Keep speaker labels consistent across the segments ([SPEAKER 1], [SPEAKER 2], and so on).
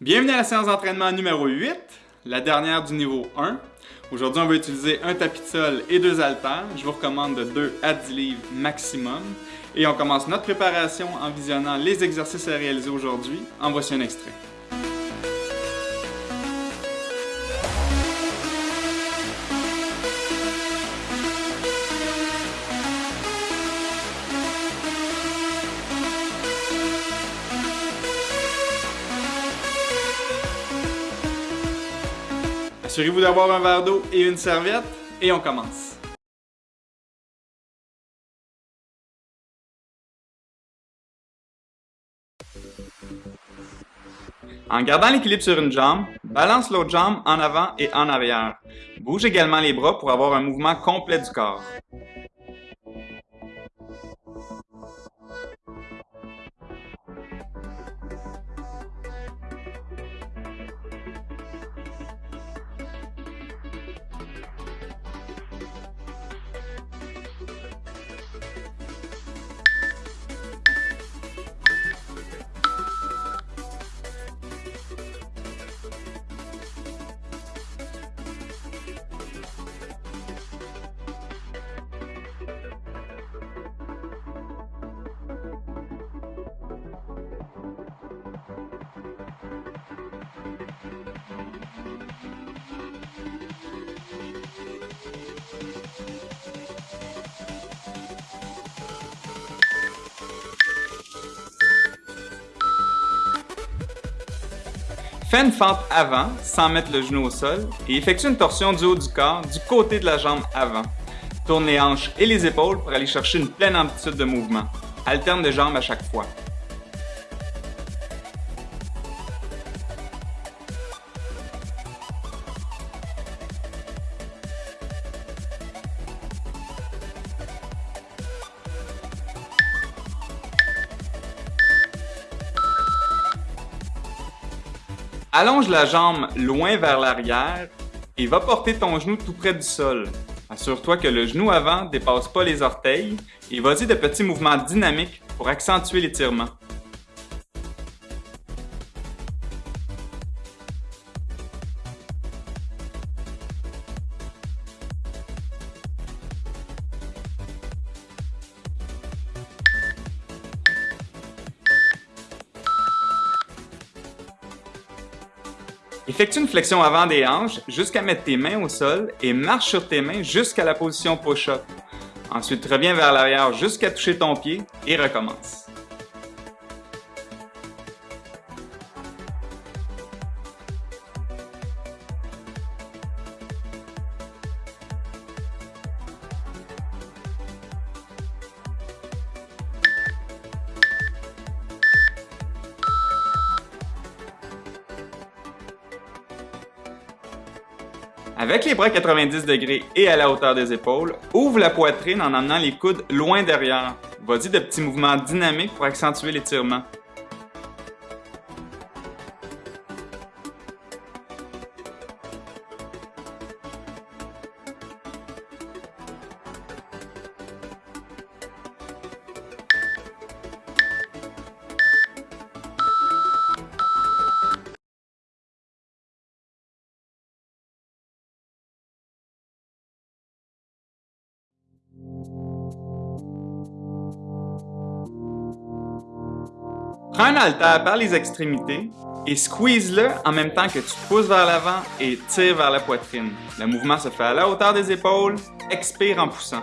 [SPEAKER 1] Bienvenue à la séance d'entraînement numéro 8, la dernière du niveau 1. Aujourd'hui, on va utiliser un tapis de sol et deux haltères. Je vous recommande de 2 à 10 livres maximum. Et on commence notre préparation en visionnant les exercices à réaliser aujourd'hui. En voici un extrait. Assurez-vous d'avoir un verre d'eau et une serviette et on commence. En gardant l'équilibre sur une jambe, balance l'autre jambe en avant et en arrière. Bouge également les bras pour avoir un mouvement complet du corps. Fais une fente avant, sans mettre le genou au sol, et effectue une torsion du haut du corps du côté de la jambe avant. Tourne les hanches et les épaules pour aller chercher une pleine amplitude de mouvement. Alterne de jambes à chaque fois. Allonge la jambe loin vers l'arrière et va porter ton genou tout près du sol. Assure-toi que le genou avant dépasse pas les orteils et vas-y de petits mouvements dynamiques pour accentuer l'étirement. Effectue une flexion avant des hanches jusqu'à mettre tes mains au sol et marche sur tes mains jusqu'à la position push-up. Ensuite, reviens vers l'arrière jusqu'à toucher ton pied et recommence. Avec les bras 90 degrés et à la hauteur des épaules, ouvre la poitrine en amenant les coudes loin derrière. Vas-y de petits mouvements dynamiques pour accentuer l'étirement. Prends un haltère par les extrémités et squeeze-le en même temps que tu pousses vers l'avant et tires vers la poitrine. Le mouvement se fait à la hauteur des épaules. Expire en poussant.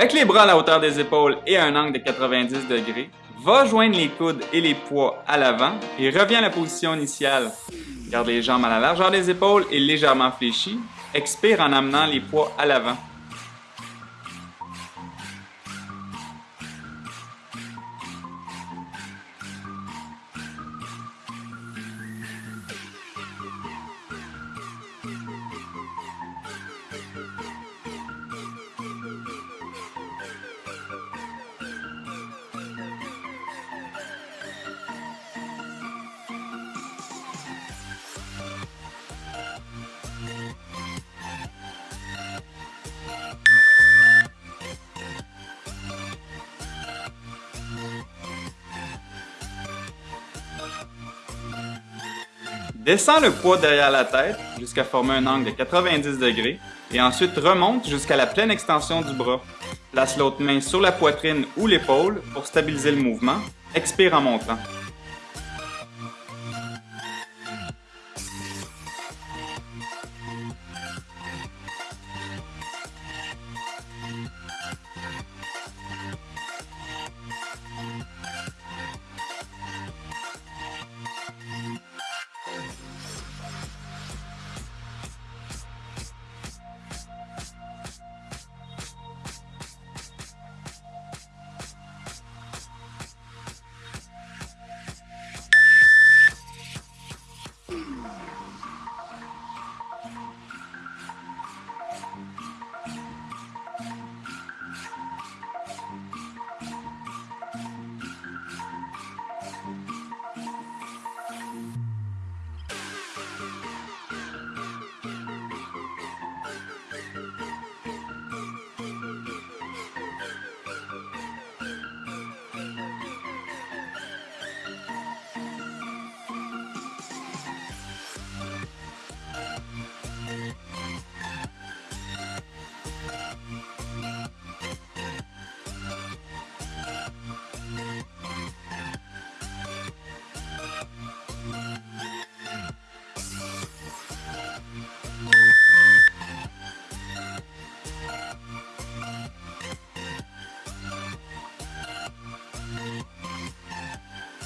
[SPEAKER 1] Avec les bras à la hauteur des épaules et un angle de 90 degrés, va joindre les coudes et les poids à l'avant et reviens à la position initiale. Garde les jambes à la largeur des épaules et légèrement fléchies. Expire en amenant les poids à l'avant. Descends le poids derrière la tête jusqu'à former un angle de 90 degrés et ensuite remonte jusqu'à la pleine extension du bras. Place l'autre main sur la poitrine ou l'épaule pour stabiliser le mouvement. Expire en montant.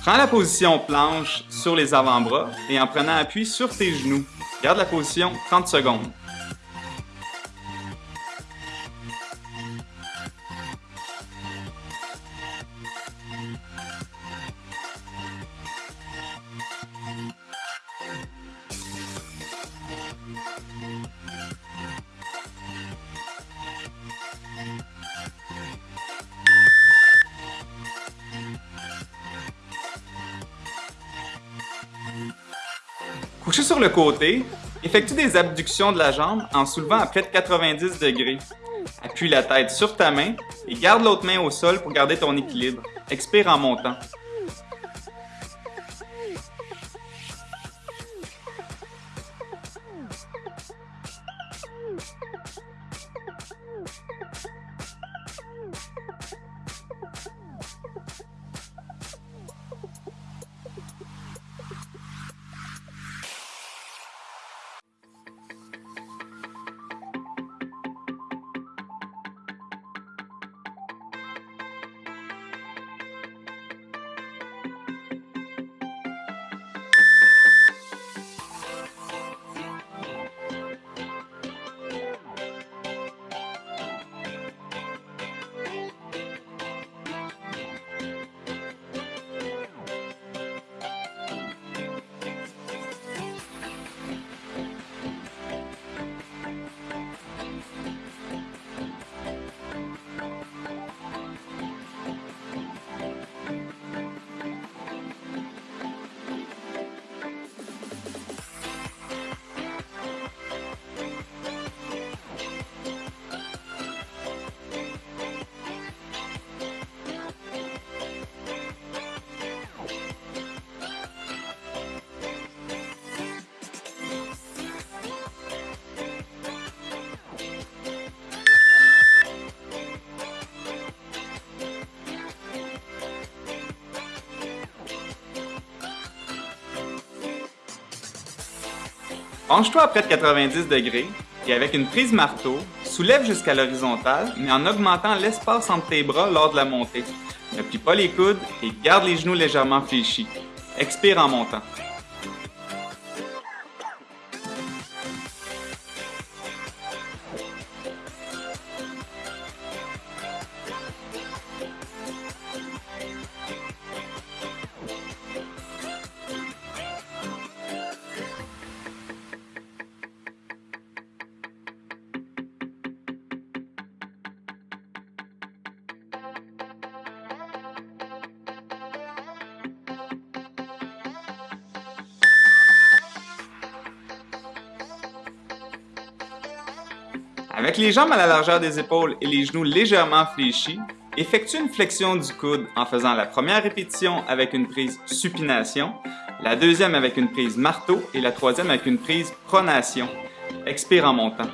[SPEAKER 1] Prends la position planche sur les avant-bras et en prenant appui sur tes genoux. Garde la position 30 secondes. Couché sur le côté, effectue des abductions de la jambe en soulevant à près de 90 degrés. Appuie la tête sur ta main et garde l'autre main au sol pour garder ton équilibre. Expire en montant. Penche-toi à près de 90 degrés et avec une prise marteau, soulève jusqu'à l'horizontale, mais en augmentant l'espace entre tes bras lors de la montée. Ne plie pas les coudes et garde les genoux légèrement fléchis. Expire en montant. Avec les jambes à la largeur des épaules et les genoux légèrement fléchis, effectue une flexion du coude en faisant la première répétition avec une prise supination, la deuxième avec une prise marteau et la troisième avec une prise pronation. Expire en montant.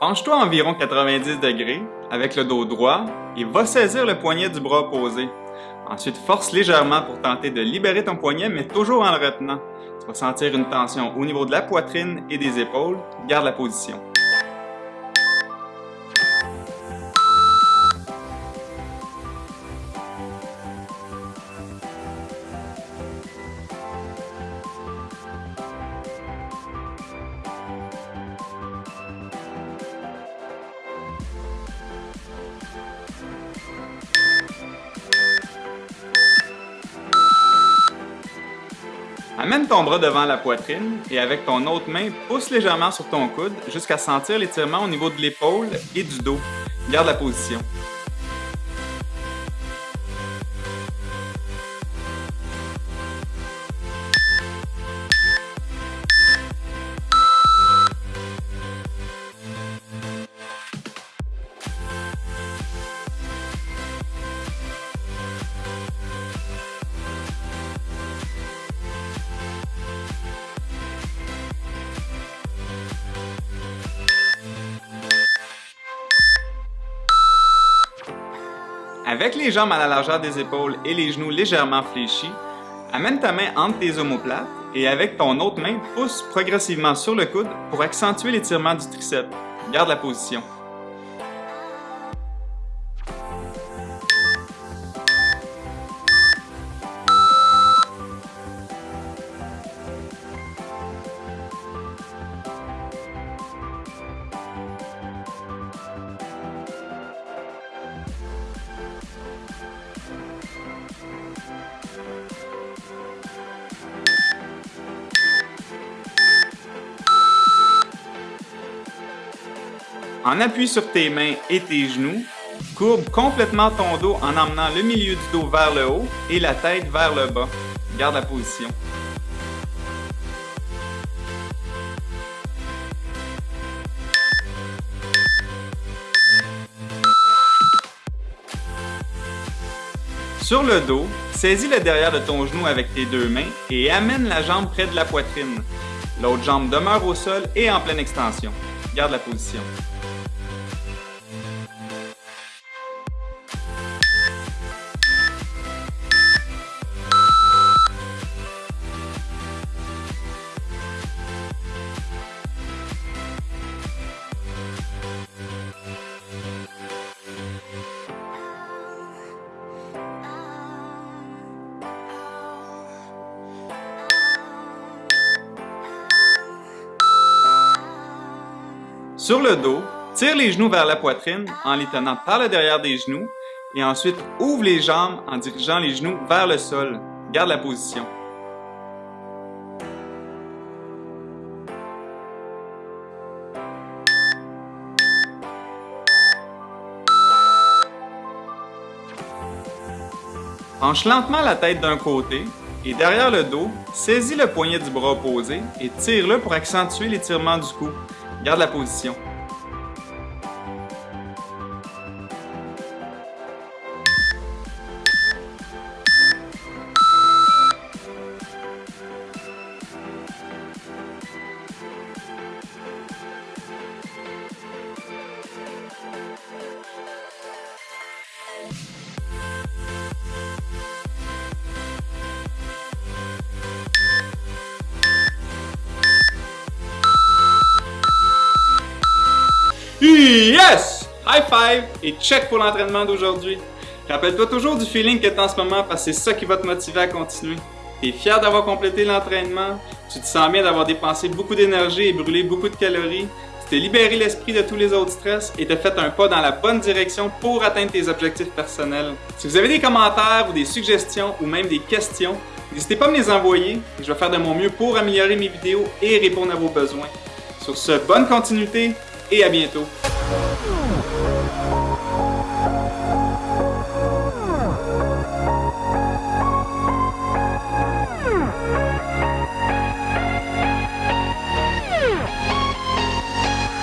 [SPEAKER 1] Penche-toi environ 90 degrés avec le dos droit et va saisir le poignet du bras opposé. Ensuite, force légèrement pour tenter de libérer ton poignet, mais toujours en le retenant. Tu vas sentir une tension au niveau de la poitrine et des épaules. Garde la position. Amène ton bras devant la poitrine et avec ton autre main, pousse légèrement sur ton coude jusqu'à sentir l'étirement au niveau de l'épaule et du dos. Garde la position. Avec les jambes à la largeur des épaules et les genoux légèrement fléchis, amène ta main entre tes omoplates et avec ton autre main, pousse progressivement sur le coude pour accentuer l'étirement du triceps. Garde la position. En appui sur tes mains et tes genoux, courbe complètement ton dos en emmenant le milieu du dos vers le haut et la tête vers le bas. Garde la position. Sur le dos, saisis le derrière de ton genou avec tes deux mains et amène la jambe près de la poitrine. L'autre jambe demeure au sol et en pleine extension. Garde la position. Sur le dos, tire les genoux vers la poitrine en les tenant par le derrière des genoux et ensuite ouvre les jambes en dirigeant les genoux vers le sol. Garde la position. Penche lentement la tête d'un côté et derrière le dos, saisis le poignet du bras opposé et tire-le pour accentuer l'étirement du cou. Garde la position. High five et check pour l'entraînement d'aujourd'hui. Rappelle-toi toujours du feeling que tu as en ce moment parce que c'est ça qui va te motiver à continuer. Tu es fier d'avoir complété l'entraînement, tu te sens bien d'avoir dépensé beaucoup d'énergie et brûlé beaucoup de calories, tu t'es libéré l'esprit de tous les autres stress et t'as fait un pas dans la bonne direction pour atteindre tes objectifs personnels. Si vous avez des commentaires ou des suggestions ou même des questions, n'hésitez pas à me les envoyer je vais faire de mon mieux pour améliorer mes vidéos et répondre à vos besoins. Sur ce, bonne continuité et à bientôt!